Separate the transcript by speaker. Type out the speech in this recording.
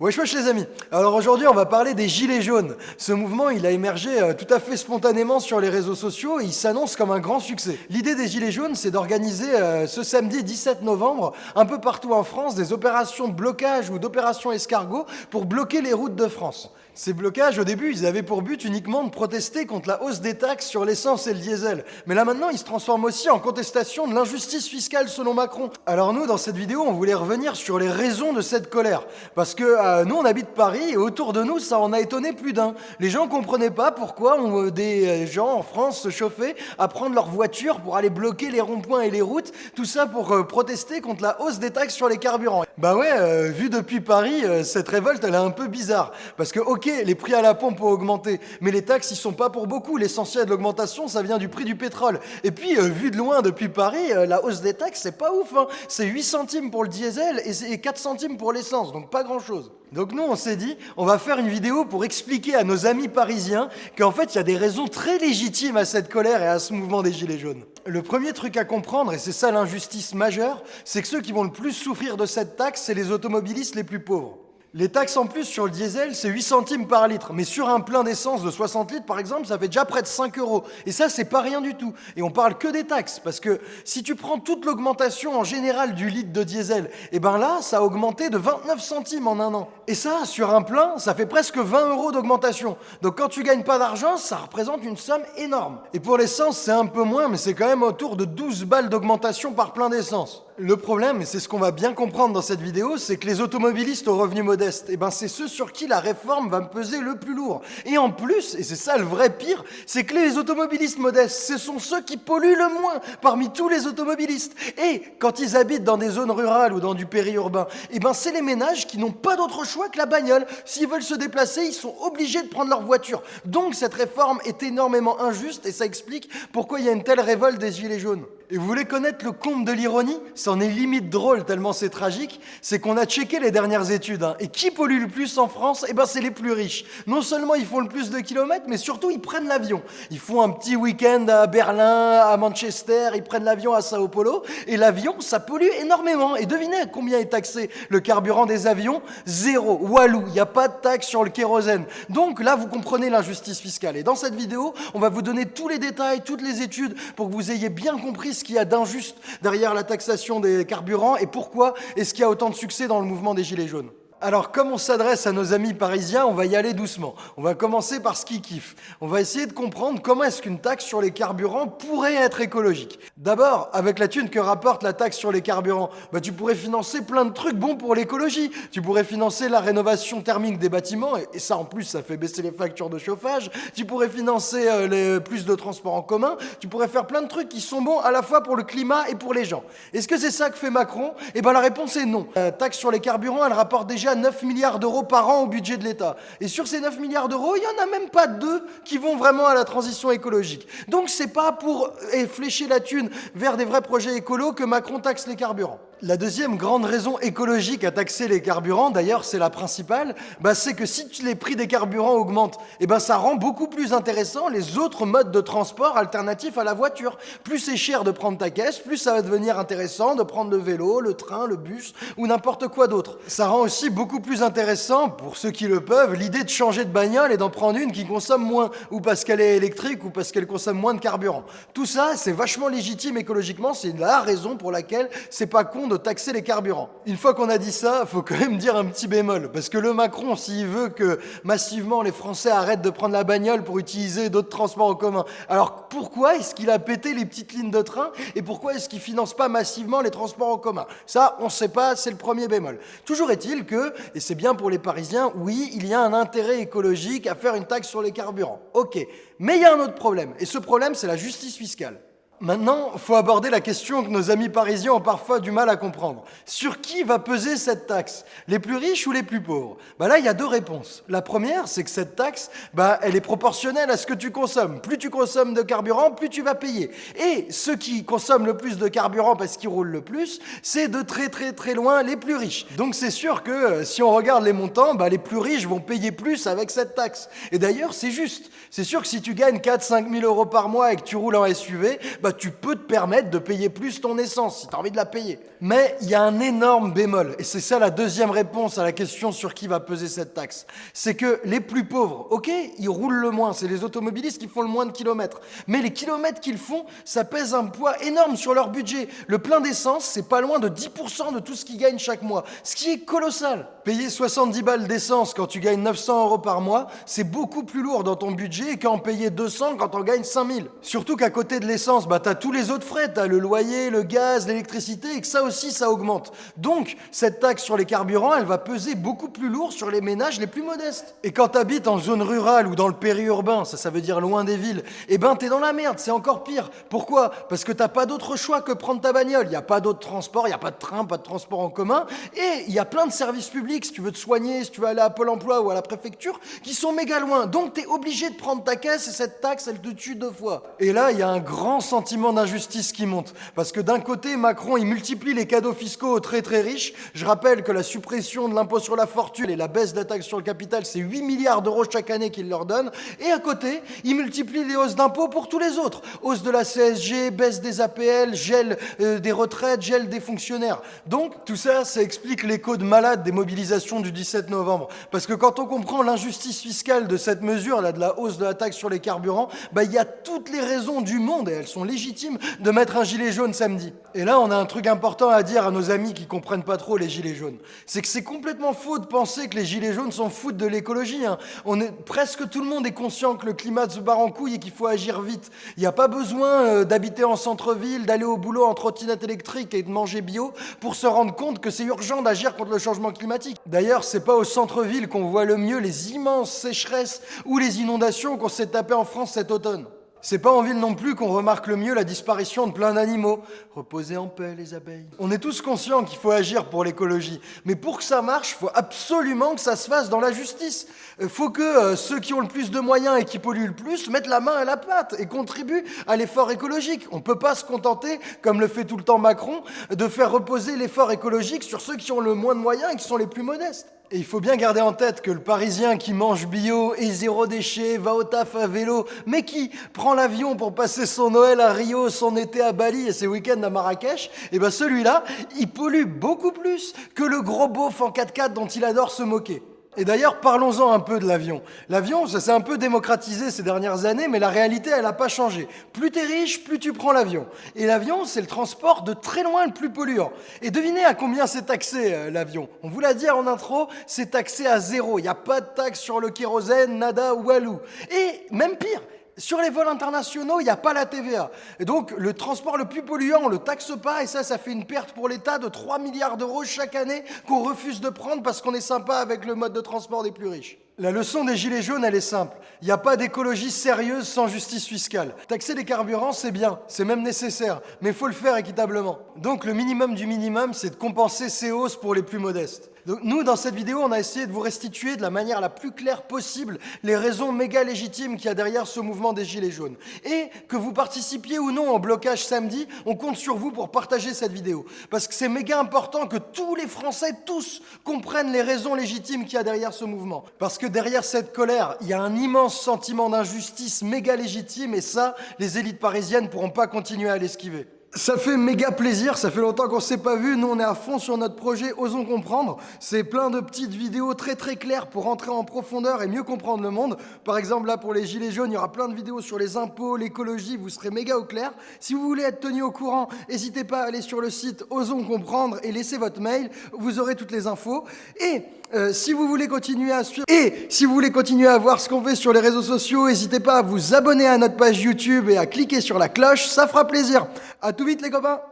Speaker 1: Wesh wesh les amis Alors aujourd'hui on va parler des gilets jaunes. Ce mouvement il a émergé euh, tout à fait spontanément sur les réseaux sociaux et il s'annonce comme un grand succès. L'idée des gilets jaunes c'est d'organiser euh, ce samedi 17 novembre un peu partout en France des opérations de blocage ou d'opérations escargot pour bloquer les routes de France. Ces blocages, au début, ils avaient pour but uniquement de protester contre la hausse des taxes sur l'essence et le diesel. Mais là maintenant, ils se transforment aussi en contestation de l'injustice fiscale selon Macron. Alors nous, dans cette vidéo, on voulait revenir sur les raisons de cette colère. Parce que euh, nous, on habite Paris et autour de nous, ça en a étonné plus d'un. Les gens comprenaient pas pourquoi euh, des euh, gens en France se chauffaient à prendre leur voiture pour aller bloquer les ronds-points et les routes. Tout ça pour protester contre la hausse des taxes sur les carburants. Bah ouais, vu depuis Paris, cette révolte, elle est un peu bizarre. Parce que, ok, les prix à la pompe ont augmenté, mais les taxes, ils sont pas pour beaucoup. L'essentiel de l'augmentation, ça vient du prix du pétrole. Et puis, euh, vu de loin depuis Paris, euh, la hausse des taxes, c'est pas ouf. Hein. C'est 8 centimes pour le diesel et 4 centimes pour l'essence, donc pas grand-chose. Donc nous, on s'est dit, on va faire une vidéo pour expliquer à nos amis parisiens qu'en fait, il y a des raisons très légitimes à cette colère et à ce mouvement des Gilets jaunes. Le premier truc à comprendre, et c'est ça l'injustice majeure, c'est que ceux qui vont le plus souffrir de cette taxe, c'est les automobilistes les plus pauvres. Les taxes en plus sur le diesel, c'est 8 centimes par litre. Mais sur un plein d'essence de 60 litres, par exemple, ça fait déjà près de 5 euros. Et ça, c'est pas rien du tout. Et on parle que des taxes. Parce que si tu prends toute l'augmentation en général du litre de diesel, et eh ben là, ça a augmenté de 29 centimes en un an. Et ça, sur un plein, ça fait presque 20 euros d'augmentation. Donc quand tu gagnes pas d'argent, ça représente une somme énorme. Et pour l'essence, c'est un peu moins, mais c'est quand même autour de 12 balles d'augmentation par plein d'essence. Le problème, et c'est ce qu'on va bien comprendre dans cette vidéo, c'est que les automobilistes aux revenus modestes, eh ben c'est ceux sur qui la réforme va peser le plus lourd. Et en plus, et c'est ça le vrai pire, c'est que les automobilistes modestes, ce sont ceux qui polluent le moins parmi tous les automobilistes. Et quand ils habitent dans des zones rurales ou dans du périurbain, eh ben c'est les ménages qui n'ont pas d'autre choix que la bagnole. S'ils veulent se déplacer, ils sont obligés de prendre leur voiture. Donc cette réforme est énormément injuste et ça explique pourquoi il y a une telle révolte des gilets jaunes. Et vous voulez connaître le comble de l'ironie? C'en est limite drôle tellement c'est tragique, c'est qu'on a checké les dernières études. Hein. Et qui pollue le plus en France? Eh ben c'est les plus riches. Non seulement ils font le plus de kilomètres, mais surtout ils prennent l'avion. Ils font un petit week-end à Berlin, à Manchester, ils prennent l'avion à Sao Paulo. Et l'avion, ça pollue énormément. Et devinez combien est taxé le carburant des avions? Zéro. Walou, il n'y a pas de taxe sur le kérosène. Donc là, vous comprenez l'injustice fiscale. Et dans cette vidéo, on va vous donner tous les détails, toutes les études pour que vous ayez bien compris ce qu'il y a d'injuste derrière la taxation des carburants et pourquoi est-ce qu'il y a autant de succès dans le mouvement des Gilets jaunes? Alors, comme on s'adresse à nos amis parisiens, on va y aller doucement. On va commencer par ce qu'ils kiffent. On va essayer de comprendre comment est-ce qu'une taxe sur les carburants pourrait être écologique. D'abord, avec la thune que rapporte la taxe sur les carburants, bah, tu pourrais financer plein de trucs bons pour l'écologie. Tu pourrais financer la rénovation thermique des bâtiments, et, ça en plus, ça fait baisser les factures de chauffage. Tu pourrais financer euh, plus de transports en commun. Tu pourrais faire plein de trucs qui sont bons à la fois pour le climat et pour les gens. Est-ce que c'est ça que fait Macron? Eh bien, la réponse est non. La taxe sur les carburants, elle rapporte déjà 9 milliards d'euros par an au budget de l'État. Et sur ces 9 milliards d'euros, il n'y en a même pas deux qui vont vraiment à la transition écologique. Donc c'est pas pour flécher la thune vers des vrais projets écolos que Macron taxe les carburants. La deuxième grande raison écologique à taxer les carburants, d'ailleurs c'est la principale, bah, c'est que si les prix des carburants augmentent, et eh ben ça rend beaucoup plus intéressant les autres modes de transport alternatifs à la voiture. Plus c'est cher de prendre ta caisse, plus ça va devenir intéressant de prendre le vélo, le train, le bus ou n'importe quoi d'autre. Ça rend aussi beaucoup plus intéressant, pour ceux qui le peuvent, l'idée de changer de bagnole et d'en prendre une qui consomme moins, ou parce qu'elle est électrique ou parce qu'elle consomme moins de carburant. Tout ça, c'est vachement légitime écologiquement, c'est la raison pour laquelle c'est pas con de taxer les carburants. Une fois qu'on a dit ça, il faut quand même dire un petit bémol, parce que le Macron, s'il veut que massivement les Français arrêtent de prendre la bagnole pour utiliser d'autres transports en commun, alors pourquoi est-ce qu'il a pété les petites lignes de train et pourquoi est-ce qu'il finance pas massivement les transports en commun? Ça, on ne sait pas, c'est le premier bémol. Toujours est-il que, et c'est bien pour les Parisiens, oui, il y a un intérêt écologique à faire une taxe sur les carburants. Ok, mais il y a un autre problème, et ce problème, c'est la justice fiscale. Maintenant, il faut aborder la question que nos amis parisiens ont parfois du mal à comprendre. Sur qui va peser cette taxe? Les plus riches ou les plus pauvres? Bah Là, il y a deux réponses. La première, c'est que cette taxe, bah, elle est proportionnelle à ce que tu consommes. Plus tu consommes de carburant, plus tu vas payer. Et ceux qui consomment le plus de carburant parce qu'ils roulent le plus, c'est de très très très loin les plus riches. Donc c'est sûr que euh, si on regarde les montants, bah, les plus riches vont payer plus avec cette taxe. Et d'ailleurs, c'est juste. C'est sûr que si tu gagnes 4-5 000 euros par mois et que tu roules en SUV, bah tu peux te permettre de payer plus ton essence si tu as envie de la payer. Mais il y a un énorme bémol, et c'est ça la deuxième réponse à la question sur qui va peser cette taxe. C'est que les plus pauvres, ok, ils roulent le moins, c'est les automobilistes qui font le moins de kilomètres. Mais les kilomètres qu'ils font, ça pèse un poids énorme sur leur budget. Le plein d'essence, c'est pas loin de 10% de tout ce qu'ils gagnent chaque mois, ce qui est colossal. Payer 70 balles d'essence quand tu gagnes 900 euros par mois, c'est beaucoup plus lourd dans ton budget qu'en payer 200 quand on gagne 5000. Surtout qu'à côté de l'essence, bah t'as tous les autres frais, t'as le loyer, le gaz, l'électricité, et que ça aussi, ça augmente. Donc, cette taxe sur les carburants, elle va peser beaucoup plus lourd sur les ménages les plus modestes. Et quand t'habites en zone rurale ou dans le périurbain, ça, ça veut dire loin des villes, eh ben t'es dans la merde, c'est encore pire. Pourquoi? Parce que t'as pas d'autre choix que prendre ta bagnole. Il n'y a pas d'autre transport, il n'y a pas de train, pas de transport en commun, et il y a plein de services publics, si tu veux te soigner, si tu veux aller à Pôle emploi ou à la préfecture, qui sont méga loin. Donc t'es obligé de prendre ta caisse et cette taxe, elle te tue deux fois. Et là, il y a un grand sentiment d'injustice qui monte. Parce que d'un côté, Macron, il multiplie les cadeaux fiscaux aux très très riches. Je rappelle que la suppression de l'impôt sur la fortune et la baisse de la taxe sur le capital, c'est 8 milliards d'euros chaque année qu'il leur donne. Et à côté, il multiplie les hausses d'impôts pour tous les autres. Hausse de la CSG, baisse des APL, gel euh, des retraites, gel des fonctionnaires. Donc tout ça, ça explique l'écho de malade des mobilisations du 17 novembre. Parce que quand on comprend l'injustice fiscale de cette mesure, là, de la hausse de la taxe sur les carburants, bah, il y a toutes les raisons du monde, et elles sont légitimes, de mettre un gilet jaune samedi. Et là, on a un truc important à dire à nos amis qui comprennent pas trop les gilets jaunes. C'est que c'est complètement faux de penser que les gilets jaunes s'en foutent de l'écologie. Hein. Presque tout le monde est conscient que le climat se barre en couille et qu'il faut agir vite. Il n'y a pas besoin euh, d'habiter en centre-ville, d'aller au boulot en trottinette électrique et de manger bio pour se rendre compte que c'est urgent d'agir contre le changement climatique. D'ailleurs, c'est pas au centre-ville qu'on voit le mieux les immenses sécheresses ou les inondations qu'on s'est tapé en France cet automne. C'est pas en ville non plus qu'on remarque le mieux la disparition de plein d'animaux. Reposez en paix les abeilles. On est tous conscients qu'il faut agir pour l'écologie, mais pour que ça marche, il faut absolument que ça se fasse dans la justice. Il faut que euh, ceux qui ont le plus de moyens et qui polluent le plus mettent la main à la pâte et contribuent à l'effort écologique. On peut pas se contenter, comme le fait tout le temps Macron, de faire reposer l'effort écologique sur ceux qui ont le moins de moyens et qui sont les plus modestes. Et il faut bien garder en tête que le Parisien qui mange bio et zéro déchet, va au taf à vélo, mais qui prend l'avion pour passer son Noël à Rio, son été à Bali et ses week-ends à Marrakech, et eh ben celui-là, il pollue beaucoup plus que le gros beauf en 4x4 dont il adore se moquer. Et d'ailleurs, parlons-en un peu de l'avion. L'avion, ça s'est un peu démocratisé ces dernières années, mais la réalité, elle n'a pas changé. Plus tu es riche, plus tu prends l'avion. Et l'avion, c'est le transport de très loin le plus polluant. Et devinez à combien c'est taxé euh, l'avion. On vous l'a dit en intro, c'est taxé à zéro. Il n'y a pas de taxe sur le kérosène, nada ou alou. Et même pire, sur les vols internationaux, il n'y a pas la TVA. Et donc, le transport le plus polluant, on ne le taxe pas, et ça, ça fait une perte pour l'État de 3 milliards d'euros chaque année qu'on refuse de prendre parce qu'on est sympa avec le mode de transport des plus riches. La leçon des Gilets jaunes, elle est simple. Il n'y a pas d'écologie sérieuse sans justice fiscale. Taxer les carburants, c'est bien, c'est même nécessaire, mais il faut le faire équitablement. Donc le minimum du minimum, c'est de compenser ces hausses pour les plus modestes. Donc nous, dans cette vidéo, on a essayé de vous restituer de la manière la plus claire possible les raisons méga légitimes qu'il y a derrière ce mouvement des Gilets jaunes. Et que vous participiez ou non au blocage samedi, on compte sur vous pour partager cette vidéo. Parce que c'est méga important que tous les Français, tous, comprennent les raisons légitimes qu'il y a derrière ce mouvement. Parce que derrière cette colère, il y a un immense sentiment d'injustice méga légitime et ça, les élites parisiennes pourront pas continuer à l'esquiver. Ça fait méga plaisir, ça fait longtemps qu'on s'est pas vu, nous on est à fond sur notre projet Osons Comprendre. C'est plein de petites vidéos très très claires pour entrer en profondeur et mieux comprendre le monde. Par exemple là pour les gilets jaunes, il y aura plein de vidéos sur les impôts, l'écologie, vous serez méga au clair. Si vous voulez être tenu au courant, n'hésitez pas à aller sur le site Osons Comprendre et laissez votre mail, vous aurez toutes les infos. Et euh, si vous voulez continuer à suivre et si vous voulez continuer à voir ce qu'on fait sur les réseaux sociaux, n'hésitez pas à vous abonner à notre page YouTube et à cliquer sur la cloche, ça fera plaisir. À tout vite les copains